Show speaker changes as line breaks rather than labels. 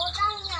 我告诉你